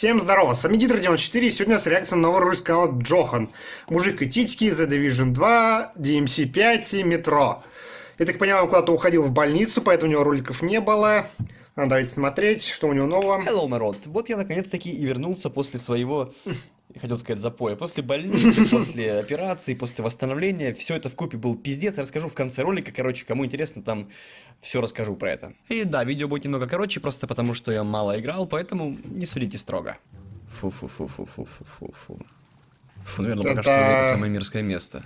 Всем здорово, с вами Гидро94, и сегодня у нас реакция на новый ролик канала Джохан. Мужик и титьки, The Division 2, DMC 5 и Метро. Я так понимаю, он куда-то уходил в больницу, поэтому у него роликов не было. Надо давайте смотреть, что у него нового. Hello, народ. Вот я наконец-таки и вернулся после своего, хотел сказать, запоя. После больницы, после операции, после восстановления. Все это в купе был пиздец. Расскажу в конце ролика. Короче, кому интересно, там все расскажу про это. И да, видео будет немного короче, просто потому что я мало играл, поэтому не судите строго. Фу-фу-фу-фу-фу-фу-фу. Фу, наверное, пока что Это- самое мирское место.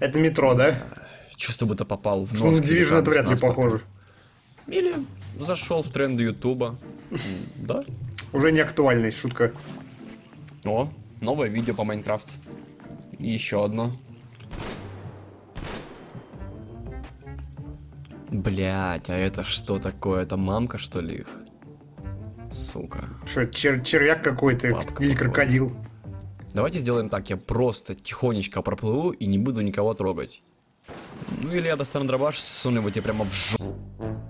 Это Метро, да? Чувство будто попал в нос. Что на Division это вряд ли похоже. Или зашел в тренды Ютуба. Да. Уже не актуальная шутка. О, новое видео по Майнкрафт. И еще одно. Блять, а это что такое? Это мамка, что ли, их? Сука. Что, чер- червяк какой-то или крокодил? Давайте сделаем так, я просто тихонечко проплыву и не буду никого трогать. Ну или я достану дробаш, суну его тебе прямо в жопу.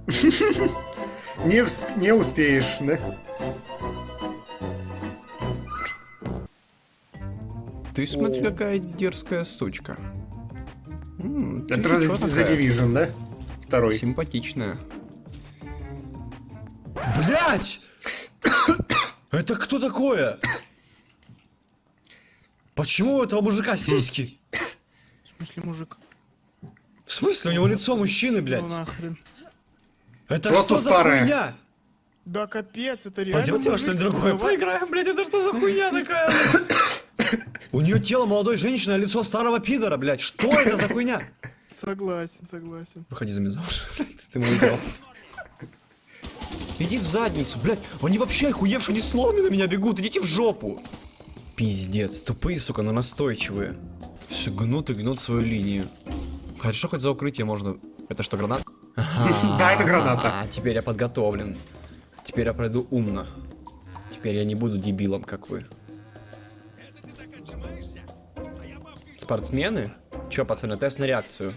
Не успеешь, да? Ты смотри, О. какая дерзкая сучка. М, ты Это чё The? Division, да? Второй. Симпатичная. Блять! Это кто такое? Почему у этого мужика сиськи? В смысле, мужик? В смысле, у него лицо мужчины, блядь? Ну нахрен. Это Просто что за старое. хуйня? Да капец, это реально Пойдемте во мужик? что-нибудь другое Давай. поиграем, блядь, это что за хуйня такая? У нее тело молодой женщины, а лицо старого пидора, блядь. Что это за хуйня? Согласен, согласен. Выходи за меня замуж, блядь, ты мой идол. Иди в задницу, блядь. Они вообще охуевшие, они словно на меня бегут. Идите в жопу. Пиздец, тупые, сука, но настойчивые. Все гнут и гнут свою линию. Хорошо, хоть за укрытие можно. Это что, гранат? Да, это граната. А, теперь я подготовлен. Теперь я пройду умно. Теперь я не буду дебилом, как вы. Спортсмены? Чё, пацаны, тест на реакцию.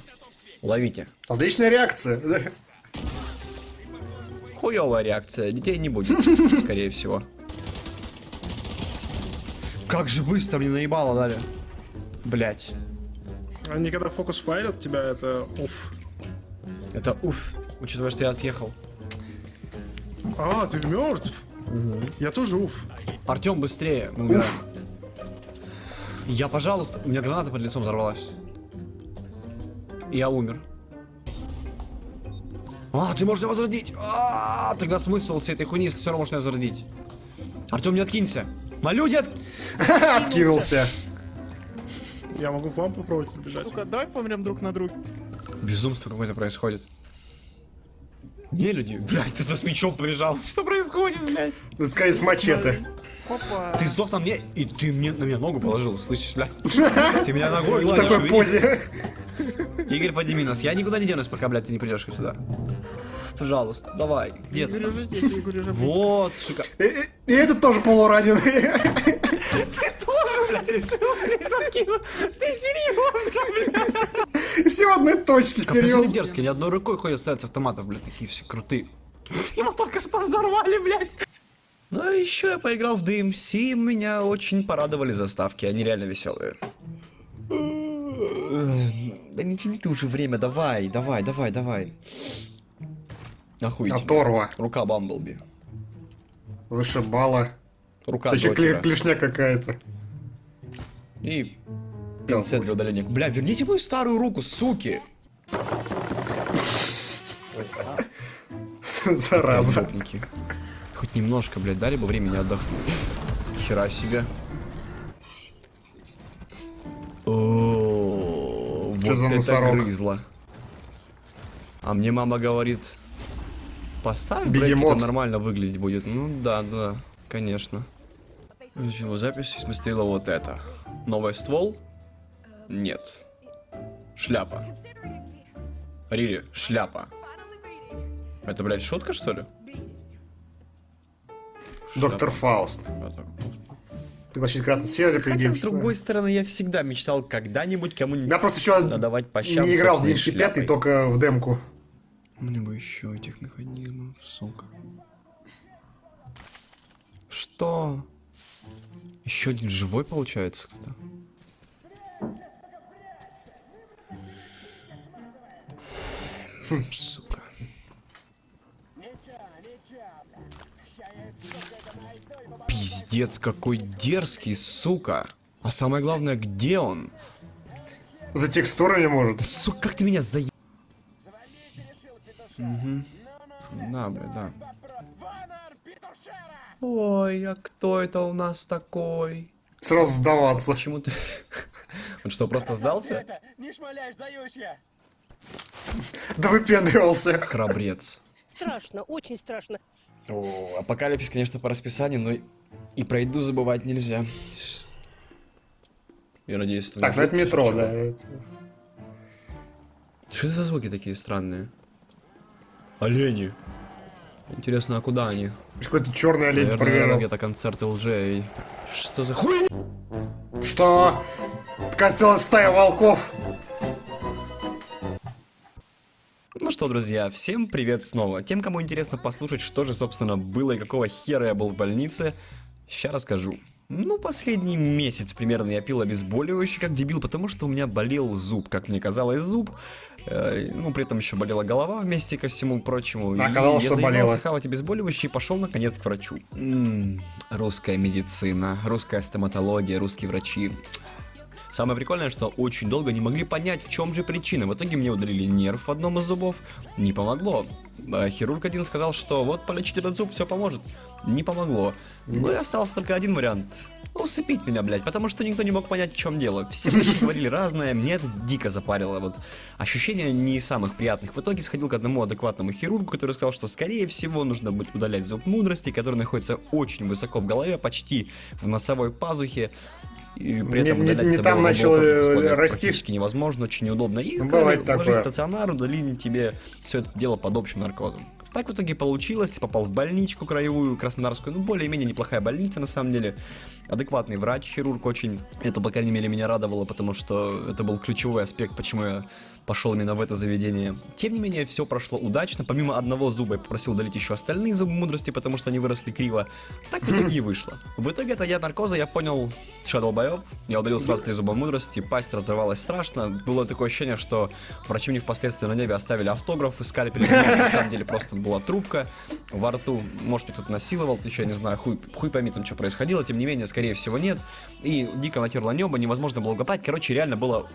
Ловите. Отличная реакция. да? Хуёвая реакция, детей не будет, скорее всего. Как же быстро мне наебало дали. Блять. Они когда фокус файлят тебя, это уф. Это уф, учитывая, что я отъехал. А, ты мертв? Я тоже уф. Артем, быстрее, мы умираем. Я, пожалуйста, у меня граната под лицом взорвалась. Я умер. А, ты можешь меня возродить! А, тогда смысл всей этой хуйни все равно меня возродить. Артем, не откинься! Молю, дед! Откинулся. Я могу к вам попробовать побежать. Сука, давай помрем друг на друга. Безумство какое-то происходит. Не люди, блядь, кто-то с мечом побежал. Что происходит, блядь? Ну, скорее, с мачете. Опа. Ты сдох на мне, и ты мне на меня ногу положил, слышишь, блядь? Ты меня ногой В гладишь, такой увидишь? позе. Игорь, подними нас. Я никуда не денусь, пока, блядь, ты не придешь сюда. Пожалуйста, давай. Дед. Игорь уже здесь, Игорь уже близко. Вот, шика. И, и- и этот тоже полураненый. Ты решил? Ты серьезно, блядь? Все в одной точке, Пацаны серьезно. дерзкие, ни одной рукой ходят ставят с автоматов, блядь, такие все крутые. Его только что взорвали, блядь. Ну а еще я поиграл в DMC, меня очень порадовали заставки, они реально веселые. Да не тяни ты уже время, давай, давай, давай, давай. Охуительно. Оторва. Рука Бамблби. Вышибала. Рука Это еще клешня какая-то. И пинцет для удаления. Бля, верните мою старую руку, суки! Зараза. Хоть немножко, блядь, дали бы времени отдохнуть. Хера себе. О, вот за это грызло. А мне мама говорит, поставь, Бегемот. это нормально выглядеть будет. Ну да, да, конечно. Начала запись и смотрела вот это. Новый ствол? Нет. Шляпа. Рири, шляпа. Это, блядь, шутка, что ли? Доктор. Фауст. Так. Пригласить красный свет для Хотя, с другой стороны, я всегда мечтал когда-нибудь кому-нибудь Я просто еще надавать по щам не играл в собственной DMC 5, шляпой. только в демку. Мне бы еще этих механизмов, сука. Что? Еще один живой получается кто-то? Сука. Пиздец, какой дерзкий, сука. А самое главное, где он? За текстурами может. Сука, как ты меня за... Угу. Да, бля, да. Ой, а кто это у нас такой? Сразу сдаваться. Почему ты... Он что, просто сдался? Не шмаляй, сдаюсь я. Да выпендривался. Храбрец. Страшно, очень страшно. О, апокалипсис, конечно, по расписанию, но и пройду забывать нельзя. Я надеюсь, что... Так, ну это метро, да. Что это за звуки такие странные? Олени. Интересно, а куда они? Какой-то черный олень Наверное, где-то концерты лжей. Что за хуй? Что? Целая стая волков. Ну что, друзья, всем привет снова. Тем, кому интересно послушать, что же, собственно, было и какого хера я был в больнице, сейчас расскажу. Ну, последний месяц примерно я пил обезболивающий как дебил, потому что у меня болел зуб, как мне казалось, зуб. Э, ну, при этом еще болела голова вместе ко всему прочему. И Оказалось, что болело. хавать обезболивающий и пошел, наконец, к врачу. М, русская медицина, русская стоматология, русские врачи. Самое прикольное, что очень долго не могли понять, в чем же причина. В итоге мне удалили нерв в одном из зубов. Не помогло. А Хирург один сказал, что вот полечить этот зуб, все поможет. Не помогло. Ну и остался только один вариант. Усыпить меня, блядь, потому что никто не мог понять, в чем дело. Все говорили разное, мне это дико запарило. Вот ощущения не из самых приятных. В итоге сходил к одному адекватному хирургу, который сказал, что скорее всего нужно будет удалять зуб мудрости, который находится очень высоко в голове, почти в носовой пазухе. И при Не- этом не- не это там начал, э, расти. практически невозможно, очень неудобно. И Ну, бывает ложись такое. в стационар, удалили тебе все это дело под общим наркозом. Так в итоге получилось, попал в больничку краевую, краснодарскую, ну, более-менее неплохая больница, на самом деле. Адекватный врач, хирург очень. Это, по крайней мере, меня радовало, потому что это был ключевой аспект, почему я пошел именно в это заведение. Тем не менее, все прошло удачно. Помимо одного зуба я попросил удалить еще остальные зубы мудрости, потому что они выросли криво. Так в итоге и вышло. В итоге это я наркоза, я понял, что долбоеб. Я удалил сразу три зуба мудрости, пасть разрывалась страшно. Было такое ощущение, что врачи мне впоследствии на небе оставили автограф и скальпель. На самом деле просто была трубка во рту. Может, кто-то насиловал, еще я не знаю, хуй, хуй пойми там, что происходило. Тем не менее, скорее всего, нет. И дико натерло небо, невозможно было угадать. Короче, реально было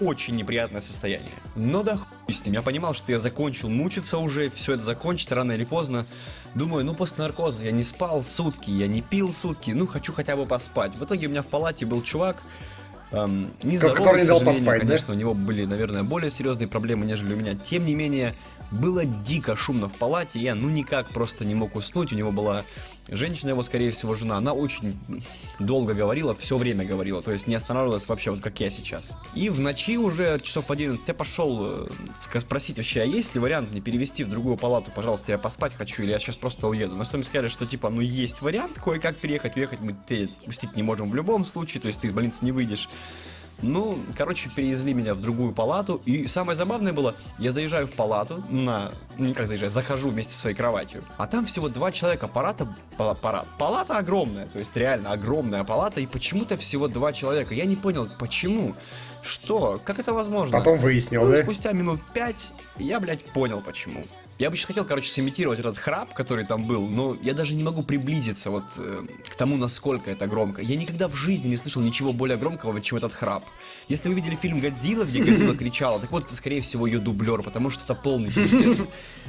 очень неприятное состояние. Но да хуй с ним. Я понимал, что я закончил мучиться уже, все это закончить рано или поздно. Думаю, ну после наркоза я не спал сутки, я не пил сутки, ну хочу хотя бы поспать. В итоге у меня в палате был чувак, эм, нездоровый, Который не дал поспать, да? конечно, у него были, наверное, более серьезные проблемы, нежели у меня. Тем не менее, было дико шумно в палате, я ну никак просто не мог уснуть. У него была женщина, его, скорее всего, жена. Она очень долго говорила, все время говорила, то есть не останавливалась вообще, вот как я сейчас. И в ночи уже часов 11 я пошел э, спросить вообще, а есть ли вариант мне перевести в другую палату, пожалуйста, я поспать хочу, или я сейчас просто уеду. На что мне сказали, что типа, ну есть вариант кое-как переехать, уехать мы пустить не можем в любом случае, то есть ты из больницы не выйдешь. Ну, короче, перевезли меня в другую палату. И самое забавное было, я заезжаю в палату на... Ну, не как заезжаю, захожу вместе со своей кроватью. А там всего два человека. Палата... пала- пара- Палата огромная. То есть реально огромная палата. И почему-то всего два человека. Я не понял, почему? Что? Как это возможно? Потом выяснил, Ну, да? спустя минут пять я, блядь, понял почему. Я бы еще хотел, короче, сымитировать этот храп, который там был, но я даже не могу приблизиться вот э, к тому, насколько это громко. Я никогда в жизни не слышал ничего более громкого, чем этот храп. Если вы видели фильм «Годзилла», где Годзилла кричала, так вот, это, скорее всего, ее дублер, потому что это полный пиздец.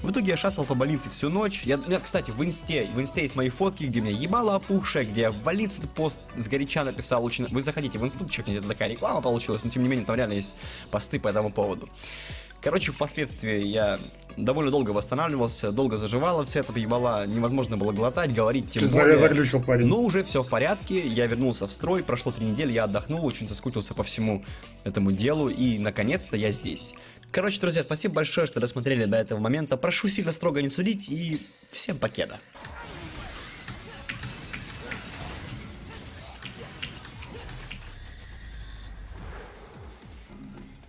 В итоге я шастал по больнице всю ночь. Я, меня, кстати, в инсте, в инсте есть мои фотки, где меня ебало опухшее, где я в больнице пост сгоряча написал. Очень... Вы заходите в институт, чекните, это такая реклама получилась, но тем не менее там реально есть посты по этому поводу. Короче, впоследствии я довольно долго восстанавливался, долго заживало, все это ебало невозможно было глотать, говорить тем Чё-то более. заглючил парень. Но уже все в порядке, я вернулся в строй, прошло три недели, я отдохнул, очень соскучился по всему этому делу, и наконец-то я здесь. Короче, друзья, спасибо большое, что досмотрели до этого момента. Прошу сильно строго не судить, и всем покеда.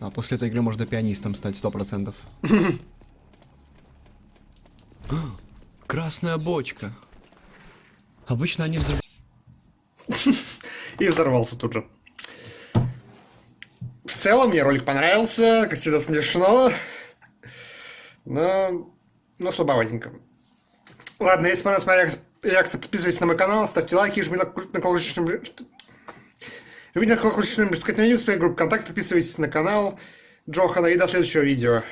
А после этой игры можно пианистом стать сто процентов. Красная бочка. Обычно они взрывают. И взорвался тут же. В целом, мне ролик понравился, как всегда смешно, но, но слабоватенько. Ладно, если понравилась моя реакция, подписывайтесь на мой канал, ставьте лайки, жмите на колокольчик, жмите на колокольчик, на видео, группу ВКонтакте, подписывайтесь на канал Джохана и до следующего видео.